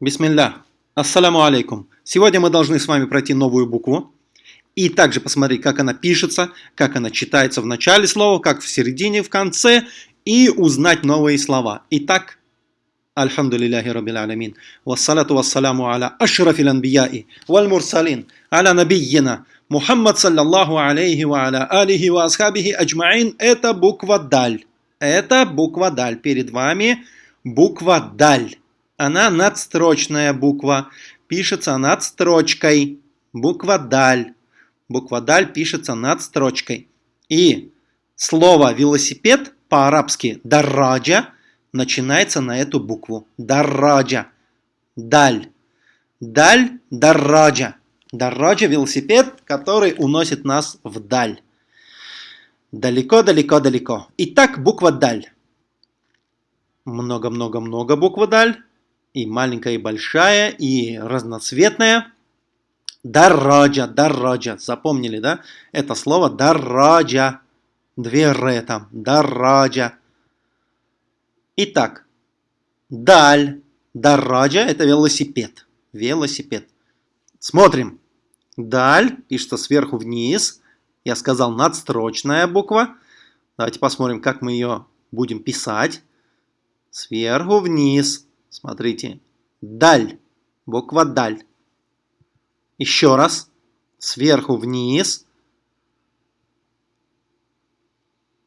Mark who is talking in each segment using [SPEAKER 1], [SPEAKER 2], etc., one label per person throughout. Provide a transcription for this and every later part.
[SPEAKER 1] Бисмилля. Ассаляму алейкум. Сегодня мы должны с вами пройти новую букву и также посмотреть, как она пишется, как она читается в начале слова, как в середине, в конце и узнать новые слова. Итак, Альхамдулиллахи Раббил Алямин. Вассалату вассаляму аля ашрафил анбияи валь мурсалин аля набийина Мухаммад саллаллаху алейхи ва аля алихи ва асхабихи аджмаин. Это буква Даль. Это буква Даль. Перед вами буква Даль. Она надстрочная буква. Пишется над строчкой. Буква Даль. Буква Даль пишется над строчкой. И слово велосипед по-арабски дарраджа начинается на эту букву. Дарраджа. Даль. Даль, дарраджа. Дарраджа – велосипед, который уносит нас вдаль. Далеко-далеко-далеко. Итак, буква Даль. Много-много-много буква Даль. И маленькая, и большая, и разноцветная. Дарраджа, дарраджа. Запомнили, да? Это слово дарраджа. Две р там. Дарраджа. Итак, даль. Дарраджа – это велосипед. Велосипед. Смотрим. Даль пишется сверху вниз. Я сказал надстрочная буква. Давайте посмотрим, как мы ее будем писать. Сверху вниз. Смотрите. Даль. Буква даль. Еще раз. Сверху вниз.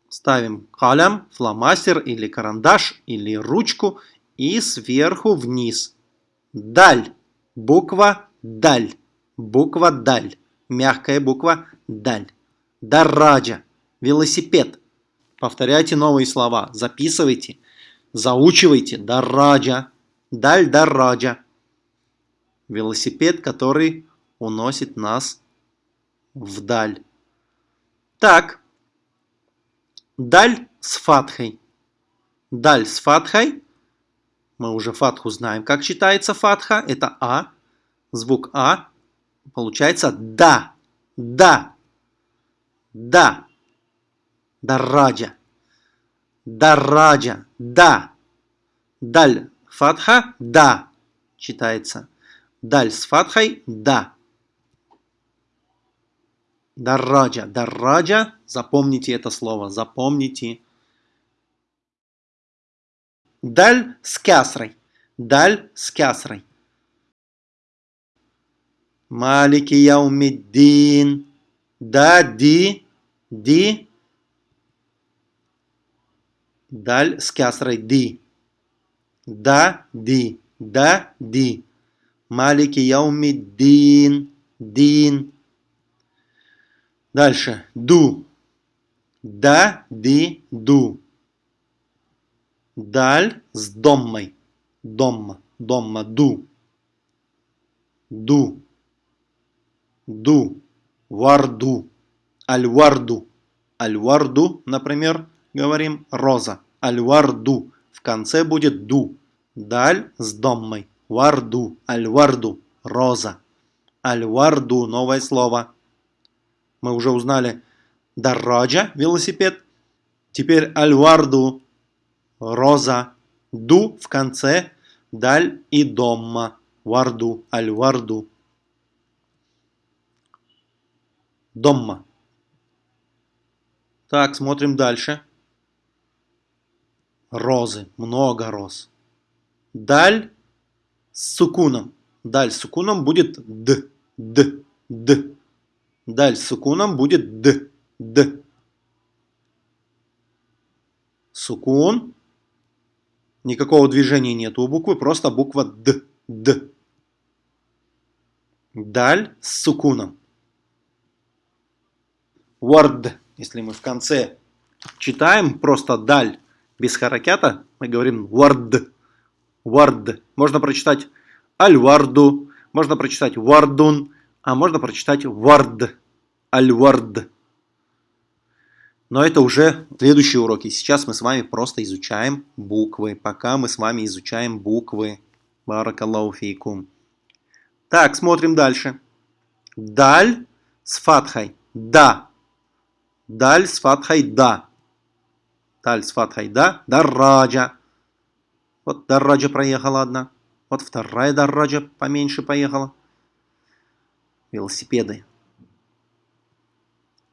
[SPEAKER 1] Ставим калям, фломастер или карандаш или ручку. И сверху вниз. Даль. Буква даль. Буква даль. Мягкая буква даль. Дарраджа. Велосипед. Повторяйте новые слова. Записывайте. Заучивайте. Дарраджа. Даль дарраджа. Велосипед, который уносит нас вдаль. Так. Даль с фатхой. Даль с фатхой. Мы уже фатху знаем, как читается фатха. Это А. Звук А Получается да. Да. Да. Дарраджа. Дарраджа. Да. Даль фатха. Да. Читается. Даль с фатхой. Да. Дарраджа. Дарраджа. Запомните это слово. Запомните. Даль с кясрой. Даль с кясрой. Малики Яумиддин. Да, ди, ди. Даль с кясрой ди. Да, ди, да, ди. Малики Яумиддин. Дин. Дальше. Ду. Да, ди, ду. Даль с доммой. Домма. Домма. Ду. Ду ду, варду, аль-варду. Аль-варду, например, говорим роза. Аль-варду. Конце будет ду. Даль с доммой. Варду, аль-варду, роза. Аль-варду, новое слово. Мы уже узнали дарраджа, велосипед. Теперь аль-варду, роза. Ду в конце, даль и домма. Варду, аль-варду. Домма. Так, смотрим дальше. Розы. Много роз. Даль с сукуном. Даль с сукуном будет д. Д. Д. Даль с сукуном будет д. Д. Сукун. Никакого движения нет у буквы, просто буква Д. Д. Даль с сукуном word, если мы в конце читаем просто даль без харакята, мы говорим word, word. Можно прочитать аль-варду, можно прочитать вардун, а можно прочитать вард, аль-вард. Но это уже следующие уроки. Сейчас мы с вами просто изучаем буквы. Пока мы с вами изучаем буквы. Баракаллаху. Так, смотрим дальше. Даль с фатхой. Да. Даль с фатхой да. Даль с фатхой да. Дарраджа. Вот дарраджа проехала одна. Вот вторая дорожа поменьше поехала. Велосипеды.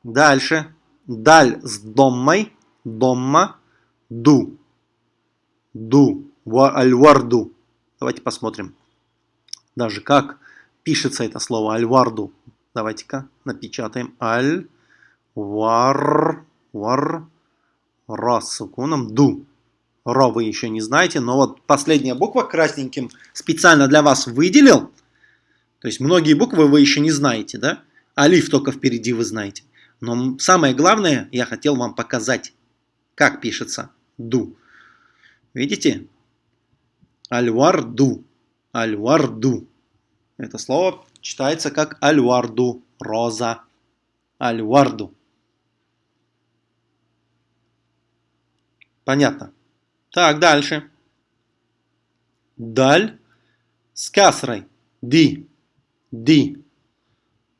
[SPEAKER 1] Дальше. Даль с доммой. Домма. Ду. Ду. Аль-варду. Давайте посмотрим. Даже как пишется это слово аль-варду. Давайте-ка напечатаем. Аль-вар. Вар. Ра с сукуном. Ду. Ро вы еще не знаете, но вот последняя буква красненьким специально для вас выделил. То есть многие буквы вы еще не знаете, да? Алиф только впереди вы знаете. Но самое главное, я хотел вам показать, как пишется ду. Видите? Альварду. Альварду. Это слово читается как альварду. Роза. Альварду. Понятно? Так, дальше. Даль с касрой. Ди. Ди.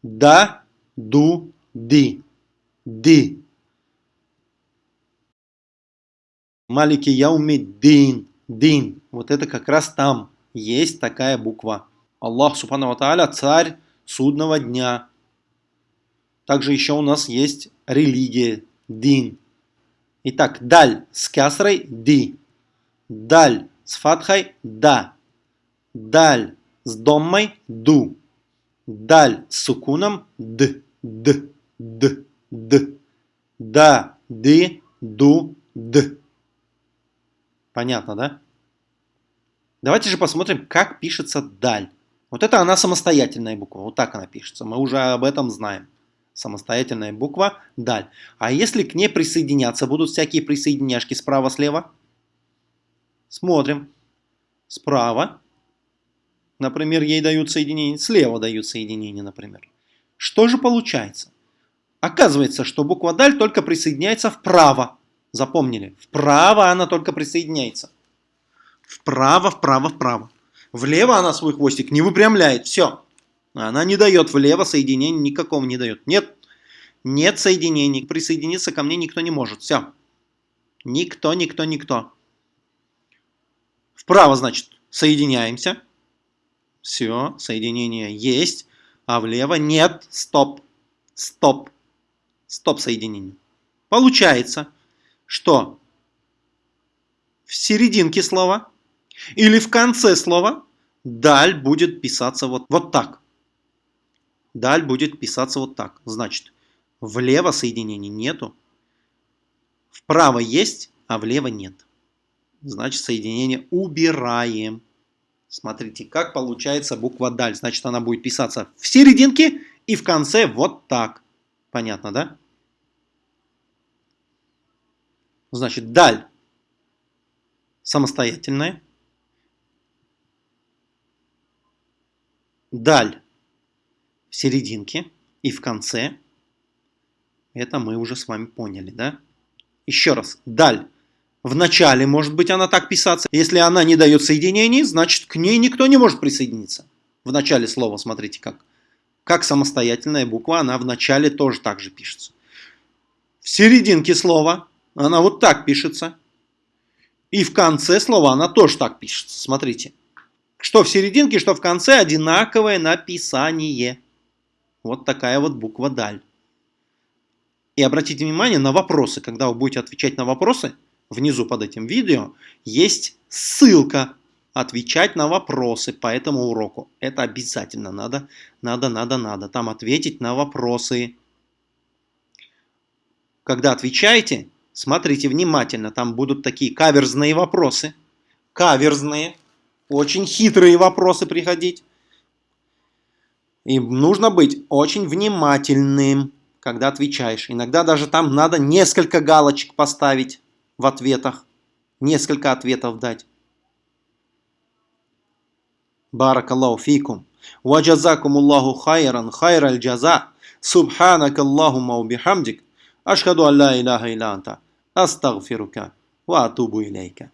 [SPEAKER 1] Да, ду, ди. Ди. Малики яуми дин. Дин. Вот это как раз там есть такая буква. Аллах Субхану Тааля царь судного дня. Также еще у нас есть религия. Дин. Итак, даль с касрой ди. Даль с фатхой да. Даль с доммой ду. Даль с сукуном д. Д. Д. Д. Да. Ди. Ду. Д. Понятно, да? Давайте же посмотрим, как пишется даль. Вот это она самостоятельная буква. Вот так она пишется. Мы уже об этом знаем самостоятельная буква даль. А если к ней присоединяться будут всякие присоединяшки справа-слева? Смотрим. Справа. Например, ей дают соединение. Слева дают соединение, например. Что же получается? Оказывается, что буква даль только присоединяется вправо. Запомнили? Вправо она только присоединяется. Вправо, вправо, вправо. Влево она свой хвостик не выпрямляет. Все. Она не дает влево соединения, никакого не дает. Нет, нет соединений. Присоединиться ко мне никто не может. Все. Никто, никто, никто. Вправо, значит, соединяемся. Все, соединение есть. А влево нет. Стоп. Стоп. Стоп соединение. Получается, что в серединке слова или в конце слова даль будет писаться вот, вот так. Даль будет писаться вот так. Значит, влево соединений нету, вправо есть, а влево нет. Значит, соединение убираем. Смотрите, как получается буква даль. Значит, она будет писаться в серединке и в конце вот так. Понятно, да? Значит, даль самостоятельная. Даль в серединке и в конце. Это мы уже с вами поняли, да? Еще раз. Даль. В начале может быть она так писаться. Если она не дает соединений, значит к ней никто не может присоединиться. В начале слова, смотрите как. Как самостоятельная буква, она в начале тоже так же пишется. В серединке слова она вот так пишется. И в конце слова она тоже так пишется. Смотрите. Что в серединке, что в конце одинаковое написание. Вот такая вот буква «даль». И обратите внимание на вопросы. Когда вы будете отвечать на вопросы, внизу под этим видео есть ссылка «Отвечать на вопросы по этому уроку». Это обязательно надо, надо, надо, надо. Там ответить на вопросы. Когда отвечаете, смотрите внимательно. Там будут такие каверзные вопросы. Каверзные. Очень хитрые вопросы приходить. И нужно быть очень внимательным, когда отвечаешь. Иногда даже там надо несколько галочек поставить в ответах. Несколько ответов дать. Баракаллаху фикум. Ваджазакум Аллаху хайран хайраль джаза. Субханак Аллахума бихамдик. Ашхаду алла илляха илля анта. Астагфирука. Ва атубу илейка.